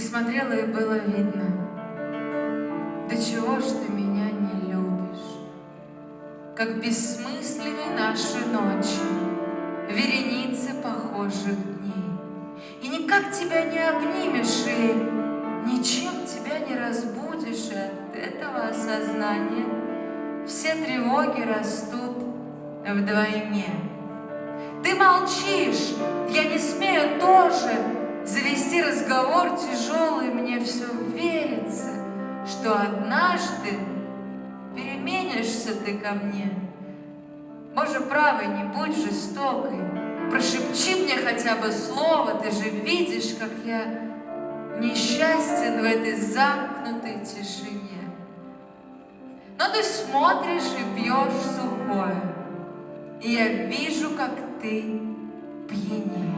смотрела и было видно, до чего ж ты меня не любишь. Как бессмысленны наши ночи, вереницы похожих дней. И никак тебя не обнимешь, и ничем тебя не разбудишь, и от этого осознания все тревоги растут вдвойне. Ты молчишь, я не смею тоже разговор тяжелый, мне все верится, что однажды переменишься ты ко мне. Боже правый, не будь жестокой, прошепчи мне хотя бы слово, ты же видишь, как я несчастен в этой замкнутой тишине. Но ты смотришь и пьешь сухое, и я вижу, как ты пьянеешь,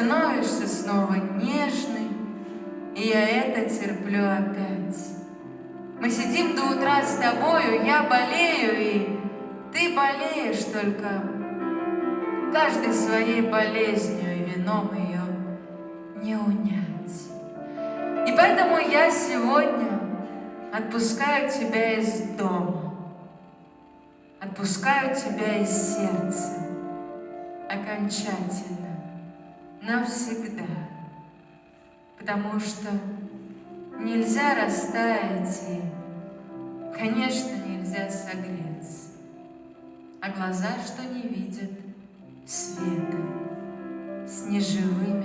становишься снова нежной, и я это терплю опять. Мы сидим до утра с тобою, я болею, и ты болеешь только каждой своей болезнью, и вином ее не унять. И поэтому я сегодня отпускаю тебя из дома, отпускаю тебя из сердца окончательно, навсегда, потому что нельзя растаять и, конечно, нельзя согреться, а глаза, что не видят, света. С неживыми.